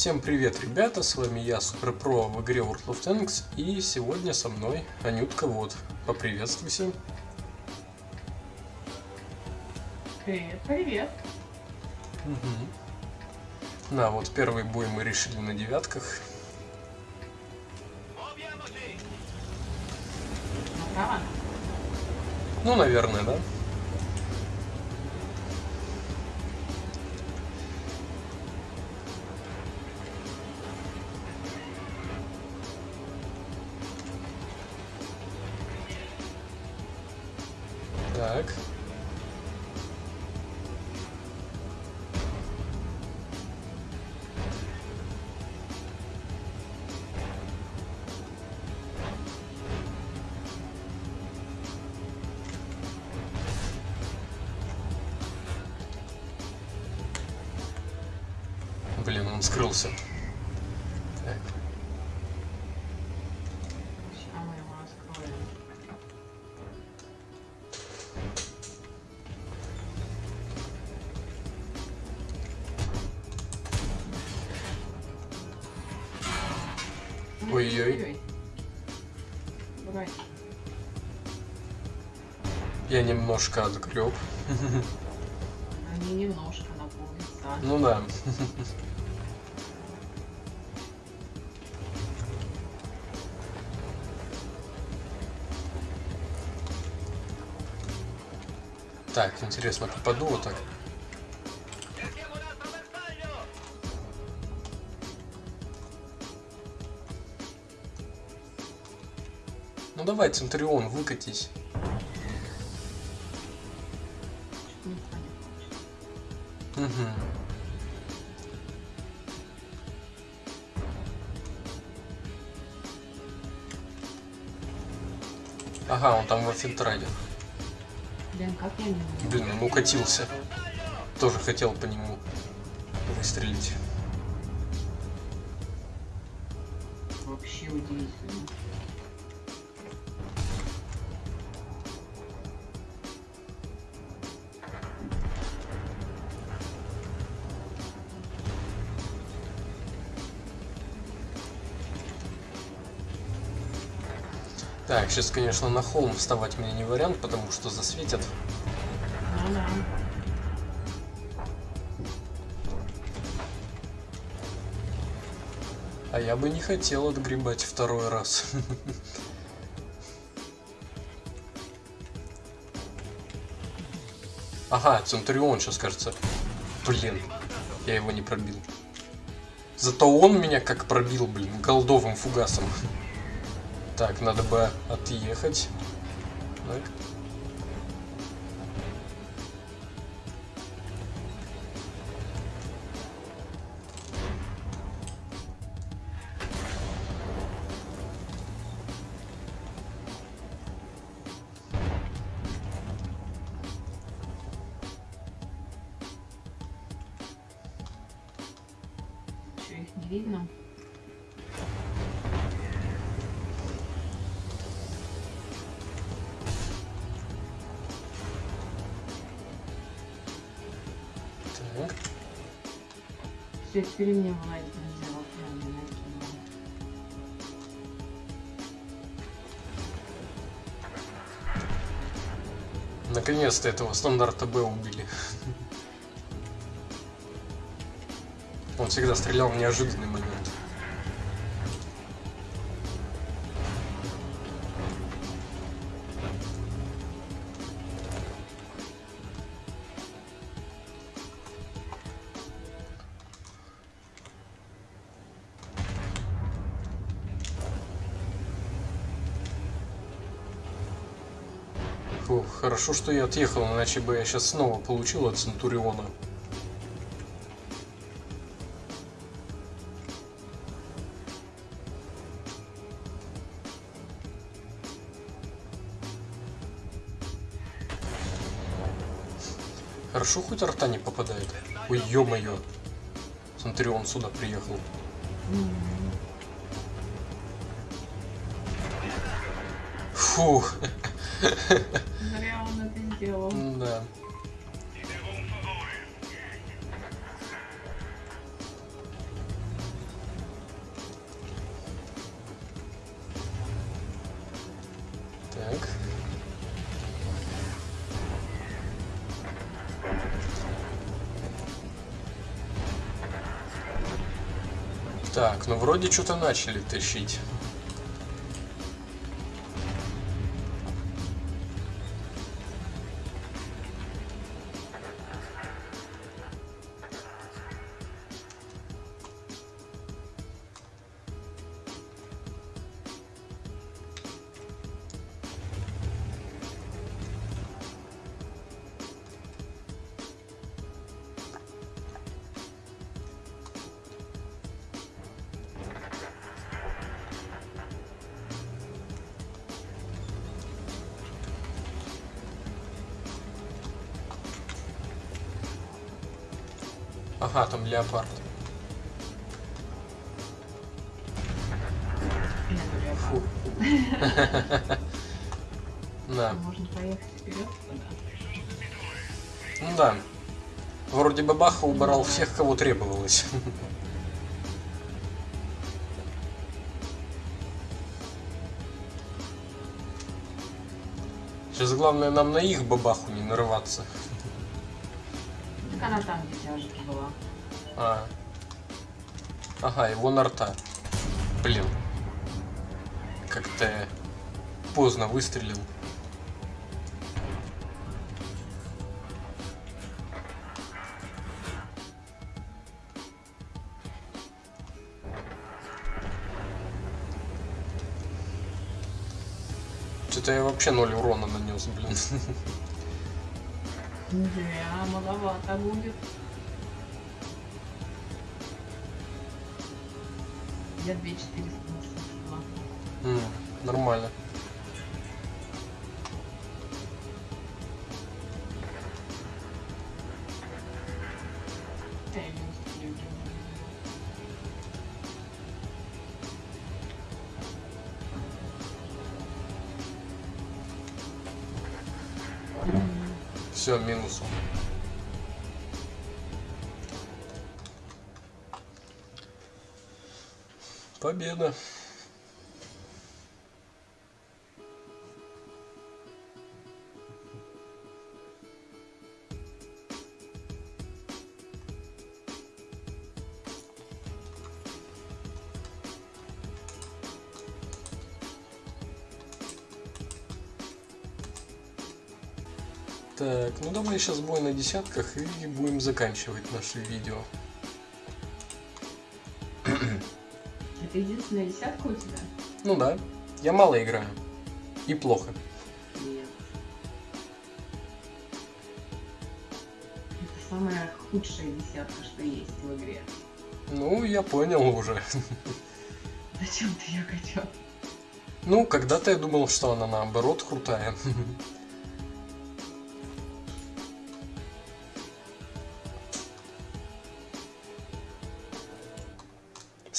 Всем привет, ребята, с вами я, Суперпро в игре World of Tanks, и сегодня со мной Анютка Вот. Поприветствуйся. Привет, привет. Угу. На, вот первый бой мы решили на девятках. Ну, наверное, да. Так. Блин, он скрылся. Ой-ой-ой. Брать. Я немножко отгреб. Они немножко на пол лица. Ну да. Так, интересно, попаду вот так? Ну давай, Центурион, выкатись. Угу. Ага, он там в фильтраде. Блин, как я не? Блин, он укатился. Тоже хотел по нему выстрелить. Вообще удивительно. Так, сейчас, конечно, на холм вставать мне не вариант, потому что засветят. А я бы не хотел отгребать второй раз. Ага, Центурион сейчас, кажется. Блин, я его не пробил. Зато он меня как пробил, блин, голдовым фугасом. Так, надо бы отъехать. Так. Все, теперь мне накинула. Наконец-то этого стандарта Б убили. Он всегда стрелял в неожиданный момент. Фух, хорошо, что я отъехал, иначе бы я сейчас снова получил от Центуриона. Хорошо, хоть арта не попадает. Ой, ё-моё. Центурион сюда приехал. Фух, Зря он это делал. Да. Так. Так, ну вроде что-то начали тащить. Ага, там леопард. Фу. Да. Можно поехать вперед. Ну да. Вроде бабаха убрал всех, кого требовалось. Сейчас главное нам на их бабаху не нарываться. Так она там, тяжесть была. А. Ага, его нарта. Блин. Как-то поздно выстрелил. Что-то я вообще ноль урона нанес, блин. Да, маловато будет. Я 2400 насыпала. М, Нормально. Да, Все, минус. Победа. Так, ну давай сейчас бой на десятках и будем заканчивать наше видео. Это единственная десятка у тебя? Ну да, я мало играю. И плохо. Нет. Это самая худшая десятка, что есть в игре. Ну, я понял уже. Зачем ты ее качал? Ну, когда-то я думал, что она наоборот крутая.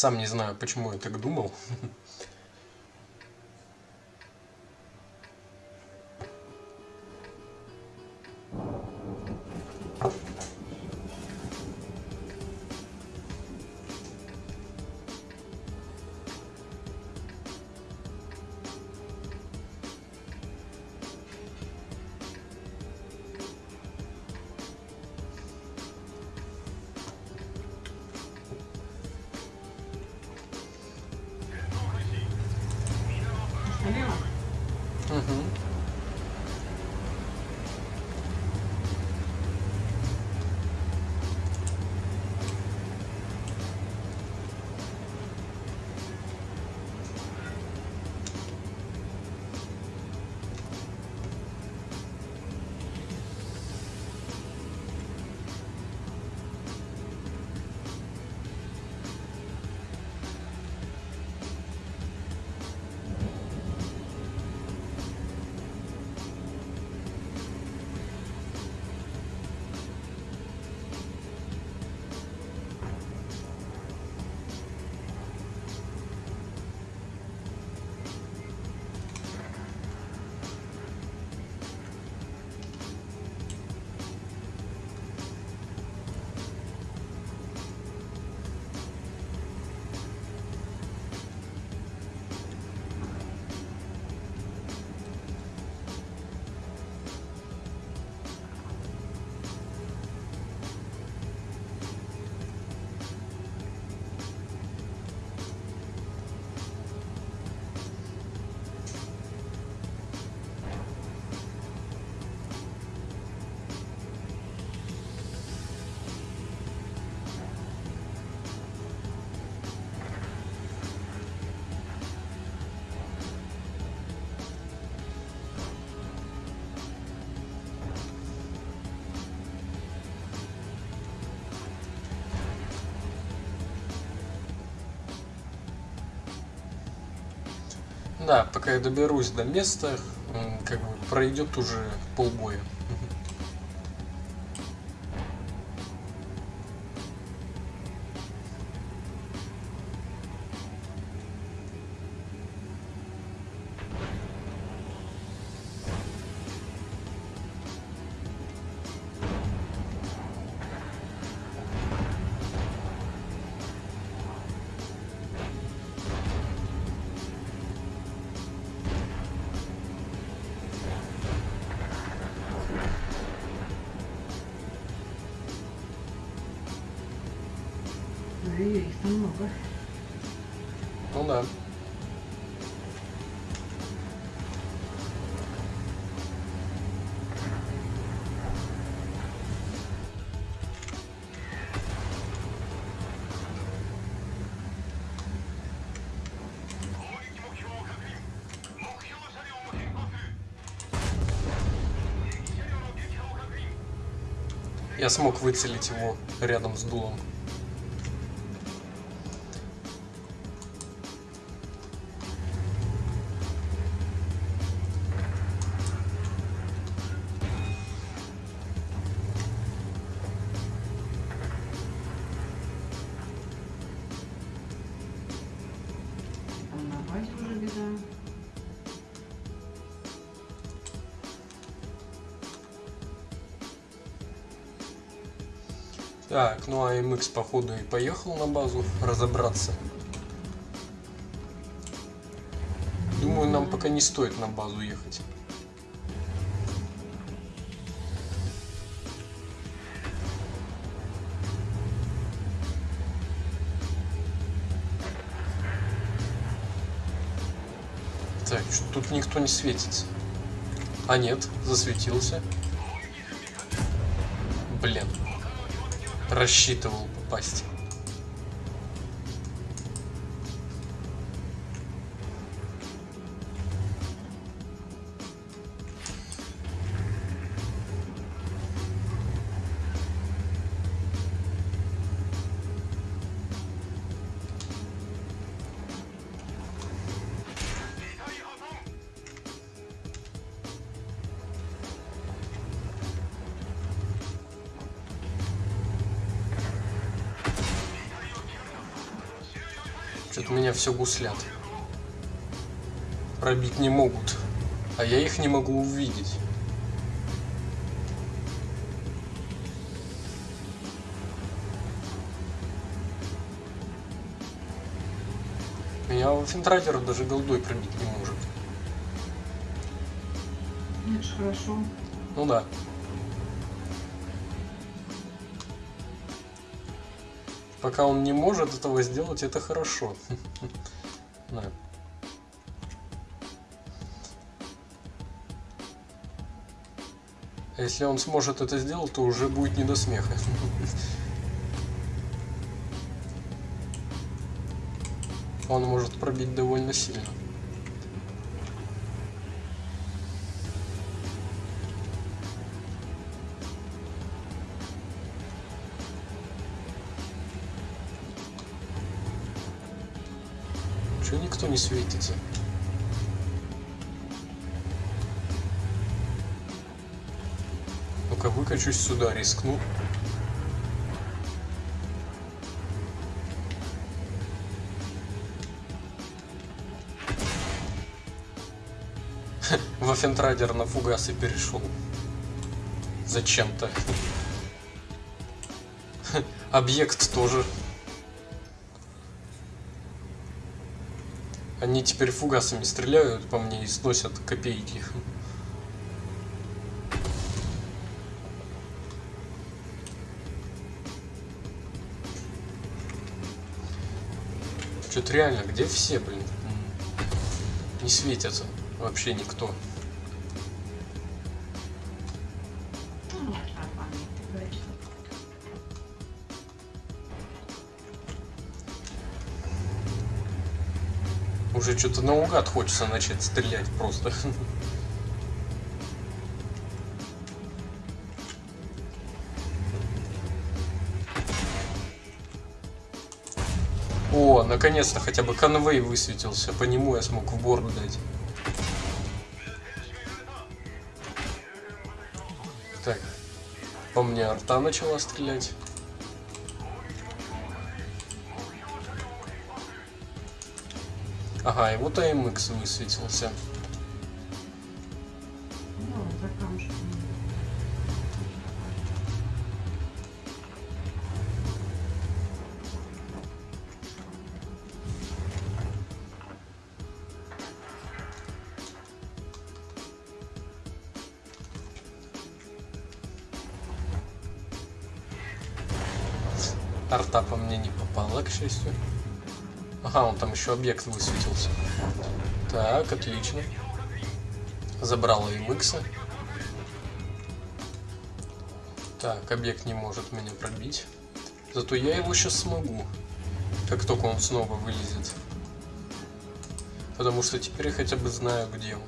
Сам не знаю, почему я так думал. Да, пока я доберусь до места, как бы пройдет уже полбоя. Много. Ну да. Я смог выцелить его рядом с дулом. Ну а MX походу и поехал на базу разобраться. Думаю, нам пока не стоит на базу ехать. Так, тут никто не светится. А нет, засветился. Блин. Рассчитывал попасть. Что-то меня все гуслят. Пробить не могут. А я их не могу увидеть. Меня Финтрайдер даже голдой пробить не может. Это хорошо. Ну да. Пока он не может этого сделать, это хорошо. А если он сможет это сделать, то уже будет не до смеха. Он может пробить довольно сильно. Никто не светится? Ну-ка, выкачусь сюда, рискну. Waffenträger на фугасы перешел. Зачем-то. Объект тоже. Они теперь фугасами стреляют по мне и сносят копейки. Что-то реально, где все, блин? Не светятся вообще никто. Уже что-то наугад хочется начать стрелять просто. О, наконец-то хотя бы конвей высветился. По нему я смог в борду дать. Так. По мне арта начала стрелять. Ага, и вот AMX высветился. Ну, за камушком. Арта по мне не попала, к счастью. Ага, он там еще объект высветился. Так, отлично. Забрал AMX. Так, объект не может меня пробить. Зато я его сейчас смогу. Как только он снова вылезет. Потому что теперь я хотя бы знаю, где он.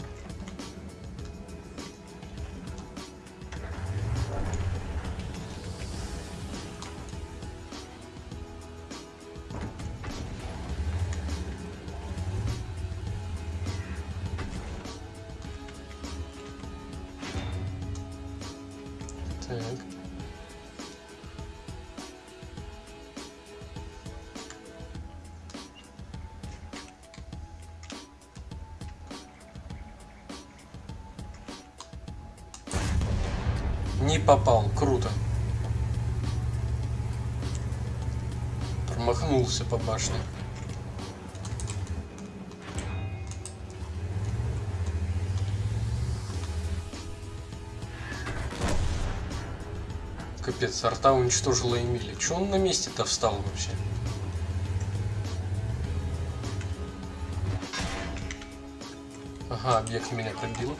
Не попал, круто. Промахнулся по башне. Капец, арта уничтожила Эмили. Че он на месте-то встал вообще? Ага, объект меня пробил.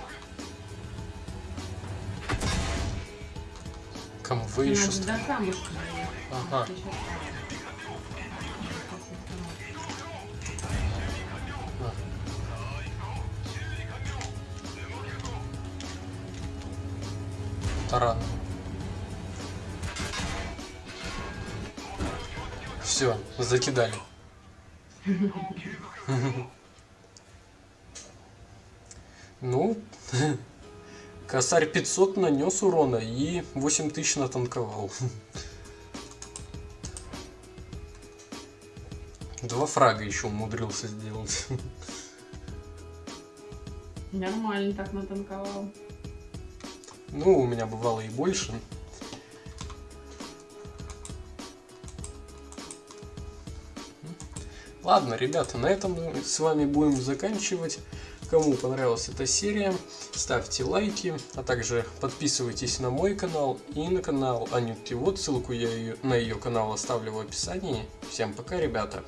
Еще до камушка доехать. Ага. Так. таран. Все, закидали. Ну, косарь 500 нанес урона и 8000 натанковал. Два фрага еще умудрился сделать. Нормально так натанковал. Ну, у меня бывало и больше. Ладно, ребята, на этом мы с вами будем заканчивать. Кому понравилась эта серия, ставьте лайки, а также подписывайтесь на мой канал и на канал Анютки. Вот ссылку я на ее канал оставлю в описании. Всем пока, ребята!